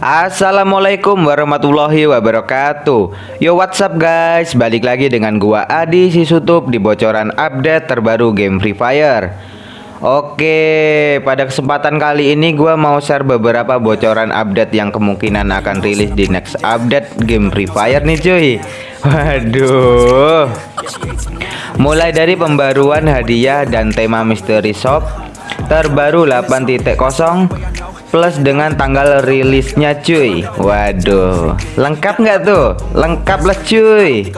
Assalamualaikum warahmatullahi wabarakatuh. Yo what's up guys? Balik lagi dengan gua Adi Sisutup Di bocoran update terbaru game Free Fire. Oke pada kesempatan kali ini gua mau share beberapa bocoran update yang kemungkinan akan rilis di next update game Free Fire nih cuy. Waduh. Mulai dari pembaruan hadiah dan tema mystery shop terbaru 8.0 plus dengan tanggal rilisnya cuy. Waduh. Lengkap nggak tuh? Lengkap lah cuy.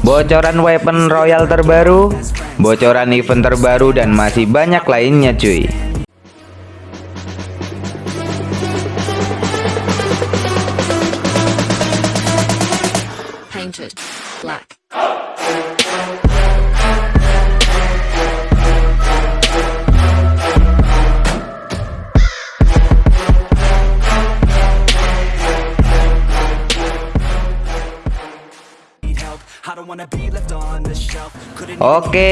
Bocoran weapon royal terbaru bocoran event terbaru dan masih banyak lainnya cuy Oke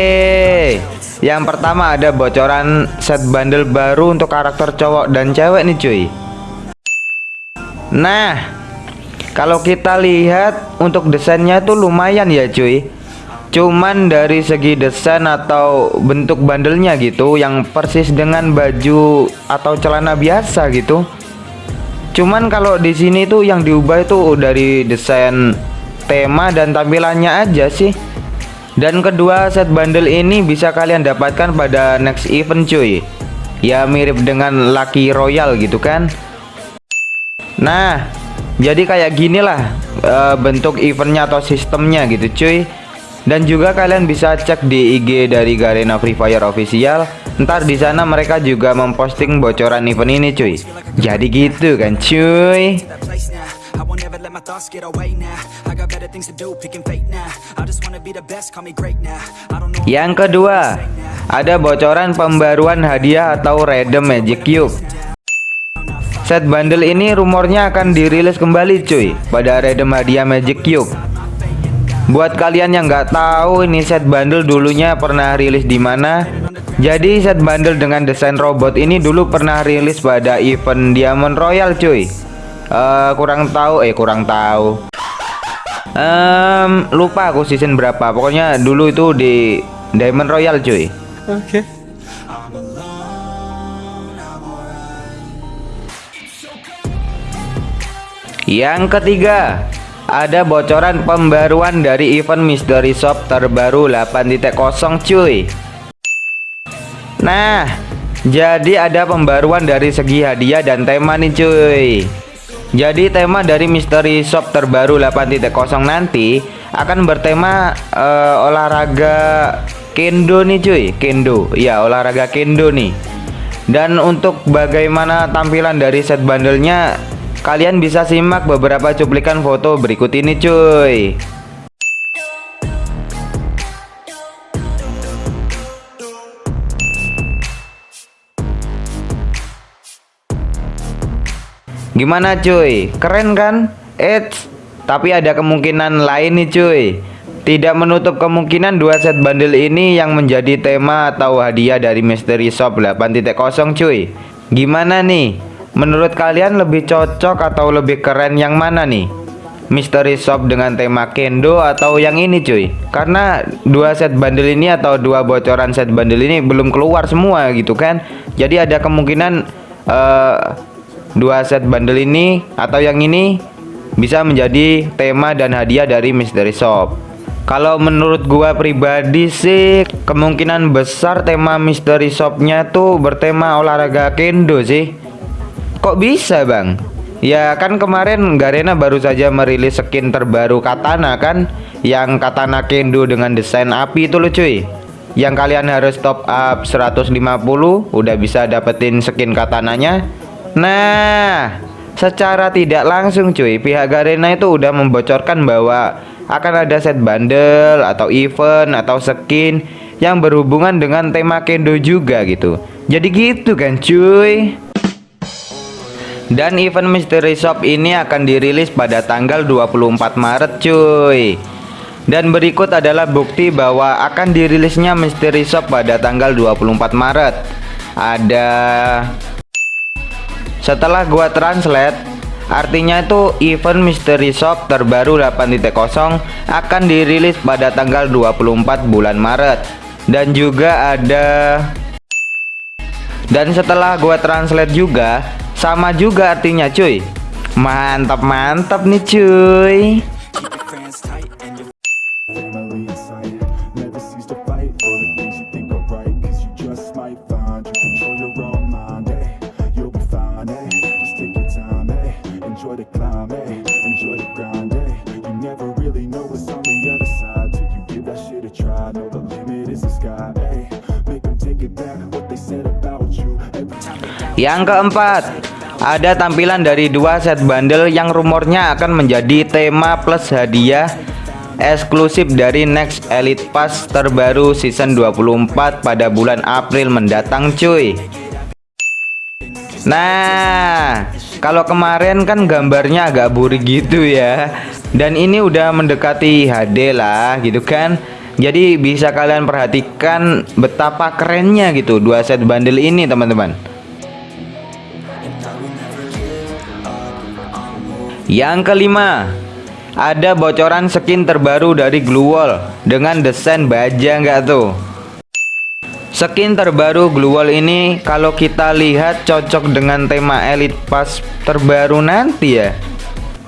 Yang pertama ada bocoran set bundle baru untuk karakter cowok dan cewek nih cuy. Nah Kalau kita lihat untuk desainnya tuh lumayan ya cuy. Cuman dari segi desain atau bentuk bandelnya gitu Yang persis dengan baju atau celana biasa gitu. Cuman kalau di sini tuh yang diubah itu dari desain tema dan tampilannya aja sih. Dan kedua set bundle ini bisa kalian dapatkan pada next event cuy. Ya mirip dengan Lucky Royal gitu kan? Nah jadi kayak gini lah e, bentuk eventnya atau sistemnya gitu cuy dan juga kalian bisa cek di IG dari Garena Free Fire official ntar di sana mereka juga memposting bocoran event ini cuy jadi gitu kan cuy yang kedua, ada bocoran pembaruan hadiah atau redeem Magic Cube. Set bundle ini rumornya akan dirilis kembali cuy pada redeem hadiah Magic Cube. Buat kalian yang nggak tahu ini set bundle dulunya pernah rilis di mana? Jadi set bundle dengan desain robot ini dulu pernah rilis pada event Diamond Royal cuy. Uh, kurang tahu eh kurang tahu um, lupa aku season berapa pokoknya dulu itu di Diamond Royal cuy oke okay. yang ketiga ada bocoran pembaruan dari event Mystery Shop terbaru 8.0 cuy Nah jadi ada pembaruan dari segi hadiah dan tema nih cuy jadi tema dari Mystery Shop terbaru 8.0 nanti akan bertema uh, olahraga kendo nih cuy, kendo. Ya, olahraga kendo nih. Dan untuk bagaimana tampilan dari set bandelnya kalian bisa simak beberapa cuplikan foto berikut ini cuy. Gimana cuy? Keren kan? Eits, tapi ada kemungkinan lain nih cuy. Tidak menutup kemungkinan dua set bundle ini yang menjadi tema atau hadiah dari Mystery Shop 8.0 cuy. Gimana nih? Menurut kalian lebih cocok atau lebih keren yang mana nih? Mystery Shop dengan tema Kendo atau yang ini cuy? Karena dua set bundle ini atau dua bocoran set bundle ini belum keluar semua gitu kan? Jadi ada kemungkinan uh, dua set bundle ini atau yang ini bisa menjadi tema dan hadiah dari Mystery Shop. Kalau menurut gua pribadi sih kemungkinan besar tema Mystery Shopnya tuh bertema olahraga kendo sih kok bisa bang ya kan kemarin Garena baru saja merilis skin terbaru katana kan yang katana kendo dengan desain api itu loh cuy yang kalian harus top up 150 udah bisa dapetin skin katananya Nah, secara tidak langsung cuy, pihak Garena itu udah membocorkan bahwa akan ada set bundle atau event atau skin yang berhubungan dengan tema kendo juga gitu. Jadi gitu kan cuy. Dan event Mystery Shop ini akan dirilis pada tanggal 24 Maret cuy. Dan berikut adalah bukti bahwa akan dirilisnya Mystery Shop pada tanggal 24 Maret. Ada setelah gua translate Artinya itu event Mystery Shop terbaru 8.0 akan dirilis pada tanggal 24 bulan Maret Dan juga ada Dan setelah gue translate juga Sama juga artinya cuy. Mantap-mantap nih cuy. Yang keempat, ada tampilan dari dua set bundle yang rumornya akan menjadi tema plus hadiah eksklusif dari Next Elite Pass terbaru season 24 pada bulan April mendatang cuy. Nah, kalau kemarin kan gambarnya agak burik gitu ya. Dan ini udah mendekati HD lah gitu kan. Jadi bisa kalian perhatikan betapa kerennya gitu dua set bundle ini teman-teman. Yang kelima, ada bocoran skin terbaru dari Glue Wall dengan desain baja nggak tuh? Skin terbaru Glue Wall ini kalau kita lihat cocok dengan tema Elite Pass terbaru nanti ya.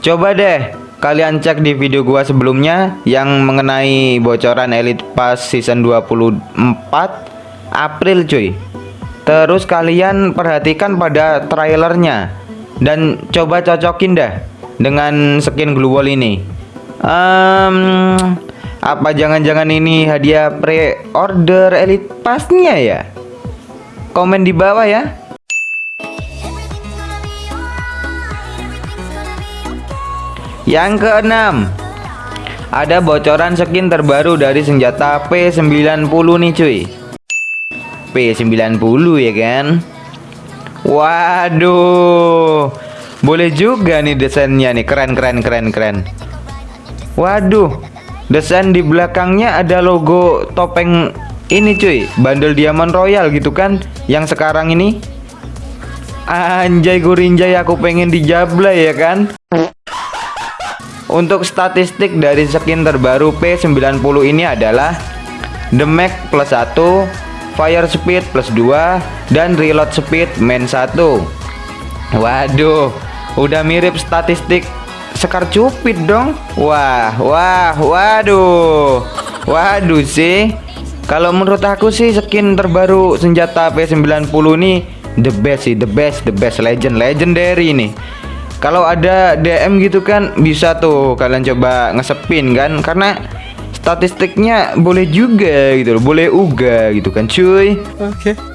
Coba deh kalian cek di video gua sebelumnya yang mengenai bocoran Elite Pass season 24 April cuy. Terus kalian perhatikan pada trailernya dan coba cocokin dah dengan skin glue wall ini. Um, apa jangan-jangan ini hadiah pre-order elite pasnya ya? Komen di bawah ya. Yang keenam. Ada bocoran skin terbaru dari senjata P90 nih cuy. P90 ya kan? Waduh boleh juga nih desainnya nih. Keren keren keren keren. Waduh Desain di belakangnya ada logo topeng ini cuy. Bandel Diamond Royal gitu kan Yang sekarang ini. Anjay gurinjay aku pengen dijablay ya kan? Untuk statistik dari skin terbaru P90 ini adalah Damage plus 1 Fire speed plus 2 Dan reload speed main 1 Waduh Udah mirip statistik Sekar Cupid dong. Wah, wah, waduh. Waduh sih. Kalau menurut aku sih skin terbaru senjata P90 nih The best sih, the best, the best. Legend, legendary nih Kalau ada DM gitu kan Bisa tuh kalian coba ngesepin kan. Karena statistiknya boleh juga gitu loh Boleh uga gitu kan cuy. Oke. okay.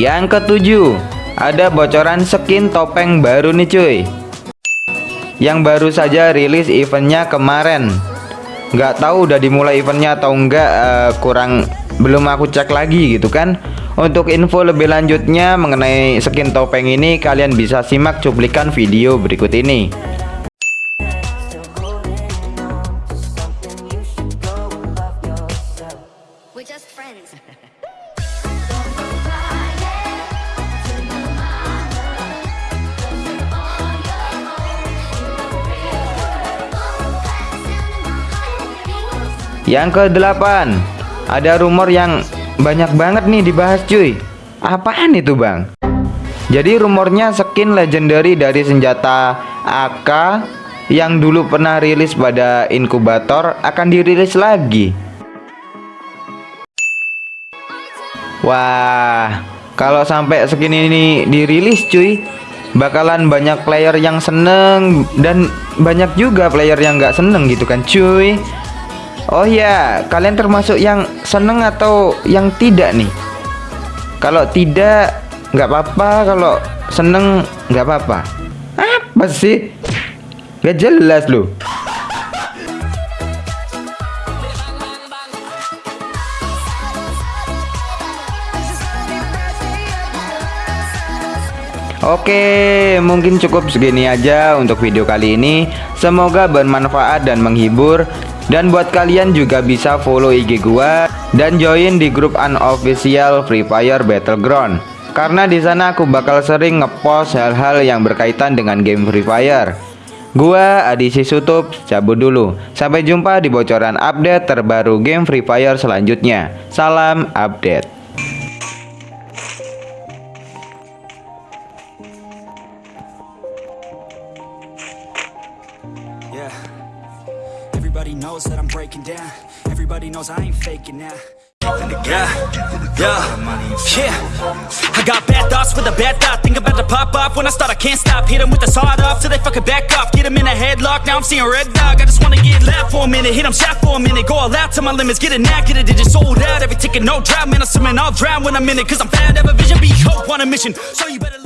Yang ketujuh, ada bocoran skin topeng baru nih cuy. Yang baru saja rilis eventnya kemarin. Nggak tahu udah dimulai eventnya atau enggak, uh, kurang belum aku cek lagi gitu kan. Untuk info lebih lanjutnya mengenai skin topeng ini kalian bisa simak cuplikan video berikut ini. Yang ke-8 Ada rumor yang banyak banget nih dibahas cuy. Apaan itu bang? Jadi rumornya skin legendary dari senjata AK Yang dulu pernah rilis pada inkubator akan dirilis lagi. Wah Kalau sampai skin ini dirilis cuy Bakalan banyak player yang seneng Dan banyak juga player yang gak seneng gitu kan cuy Oh ya, kalian termasuk yang seneng atau yang tidak nih? Kalau tidak, nggak apa-apa. Kalau seneng, nggak apa-apa. Apa sih? Gak jelas loh. Oke, mungkin cukup segini aja untuk video kali ini. Semoga bermanfaat dan menghibur. Dan buat kalian juga bisa follow IG gua dan join di grup unofficial Free Fire Battleground. karena di sana aku bakal sering ngepost hal-hal yang berkaitan dengan game Free Fire. Gua Adi Sisutup cabut dulu. Sampai jumpa di bocoran update terbaru game Free Fire selanjutnya. Salam update. Knows that I'm breaking down. Everybody knows I ain't faking now. Yeah, yeah, yeah. I got bad thoughts with a bad thought. Think about to pop off when I start. I can't stop. Hit 'em with the sawed off till they fucking back off. Get 'em in a headlock. Now I'm seeing red dog. I just wanna get loud for a minute. Hit 'em shot for a minute. Go all out to my limits. Get it knack, get it. It just sold out. Every ticket, no drought. Man, I'm swimming. I'll drown when I'm in it. Cause I'm fat, have a vision. Be hope on a mission. So you better.